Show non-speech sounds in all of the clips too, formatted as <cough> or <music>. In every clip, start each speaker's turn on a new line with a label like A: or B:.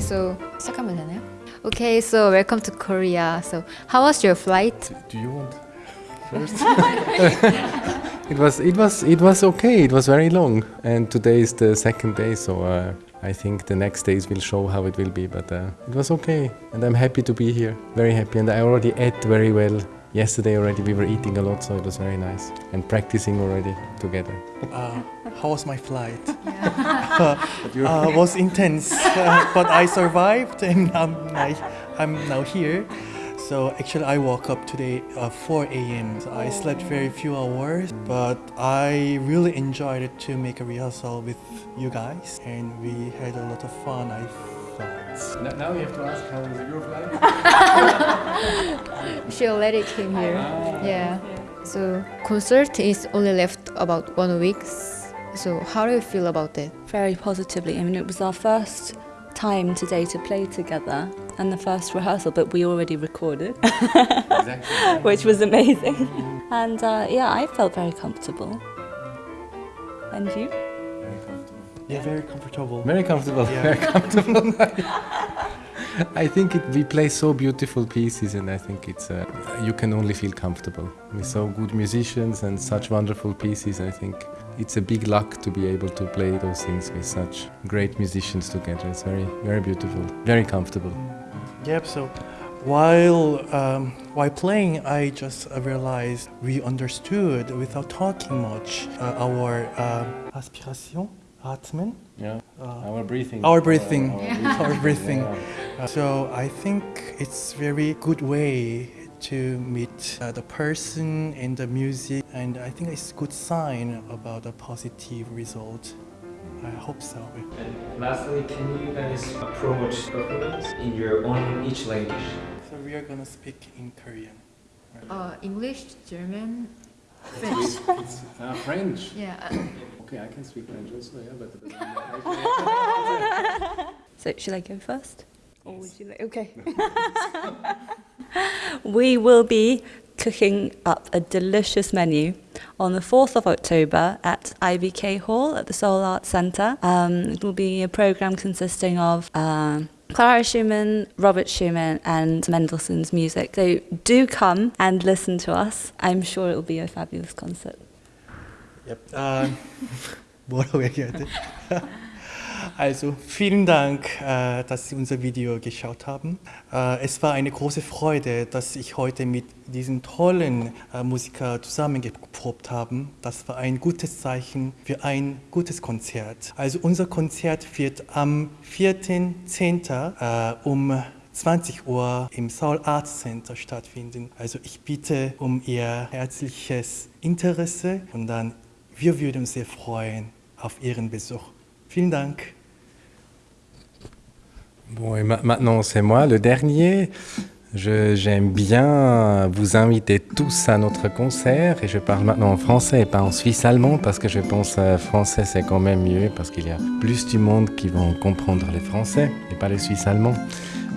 A: So 시작하면 되나요? Okay, so welcome to Korea. So how was your flight?
B: Do you want first? <laughs> it was it was it was okay. It was very long, and today is the second day, so uh, I think the next days will show how it will be. But uh, it was okay, and I'm happy to be here. Very happy, and I already ate very well. Yesterday already we were eating a lot, so it was very nice, and practicing already together.
C: Uh, how was my flight? <laughs> <laughs> uh, was intense, <laughs> uh, but I survived and I'm, I, I'm now here. So actually I woke up today at 4 a.m. So I slept very few hours, but I really enjoyed it to make a rehearsal with you guys and we had a lot of fun I thought.
B: Now you have to ask how was your flight? <laughs>
A: She already came here. Yeah. So concert is only left about one week. So how do you feel about it?
D: very positively. I mean, it was our first time today to play together and the first rehearsal, but we already recorded, <laughs> which was amazing. And uh, yeah, I felt very comfortable. And you?
C: Yeah, very comfortable.
B: Very comfortable.
C: Yeah.
B: Very comfortable. <laughs> I think it, we play so beautiful pieces, and I think it's uh, you can only feel comfortable with so good musicians and such wonderful pieces. I think it's a big luck to be able to play those things with such great musicians together. It's very, very beautiful, very comfortable.
C: Yep. So while um, while playing, I just realized we understood without talking much uh, our uh, aspiration, atmen,
B: Yeah,
C: uh,
B: our breathing.
C: our breathing,
B: Our,
C: our breathing.
B: Yeah.
C: Uh, so I think it's very good way to meet uh, the person and the music, and I think it's good sign about a positive result. I hope so.
E: And lastly, can you guys approach performance in your own each language?
C: So we are gonna speak in Korean.
A: Uh, English, German,
B: It's, it's <laughs> uh, French.
A: yeah.
B: Okay, I can speak French also, yeah, but. <laughs>
D: So, should I go first? Or would you like? Okay. <laughs> we will be cooking up a delicious menu on the 4th of October at IBK Hall at the Seoul Arts Centre. Um, it will be a programme consisting of um Clara Schumann, Robert Schumann, and Mendelssohn's music. So do come and listen to us. I'm sure it will be a fabulous concert.
C: Yep. Äh, 뭐라고 얘기해야 돼? Also, vielen Dank, äh, dass Sie unser Video geschaut haben. Äh, es war eine große Freude, dass ich heute mit diesen tollen äh, Musiker zusammengeprobt habe. Das war ein gutes Zeichen für ein gutes Konzert. Also unser Konzert wird am 4.10. Äh, um 20 Uhr im Seoul Arts Center stattfinden. Also ich bitte um Ihr herzliches Interesse und dann wir würden sehr freuen auf Ihren Besuch. Vielen.
B: Bon, et ma- maintenant c'est moi, le dernier. J'aime bien vous inviter tous à notre concert et je parle maintenant en français et pas en suisse allemand parce que je pense que français c'est quand même mieux parce qu'il y a plus du monde qui vont comprendre les français et pas les suisses allemands.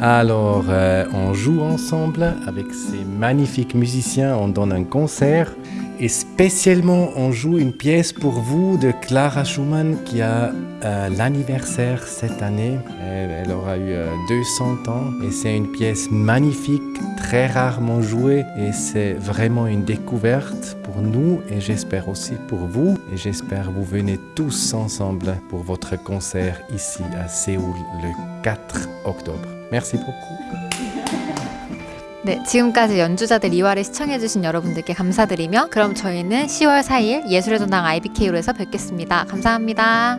B: Alors euh, on joue ensemble avec ces magnifiques musiciens, on donne un concert et spécialement on joue une pièce pour vous de Clara Schumann qui a euh, l'anniversaire cette année. Elle, aura eu euh, 200 ans et c'est une pièce magnifique, très rarement jouée et c'est vraiment une découverte pour nous et j'espère aussi pour vous et j'espère vous venez tous ensemble pour votre concert ici à Séoul le 4 octobre. Merci beaucoup.
A: 네, 지금까지 연주자들 2화를 시청해주신 여러분들께 감사드리며 그럼 저희는 10월 4일 예술의 전당 IBK로에서 뵙겠습니다. 감사합니다.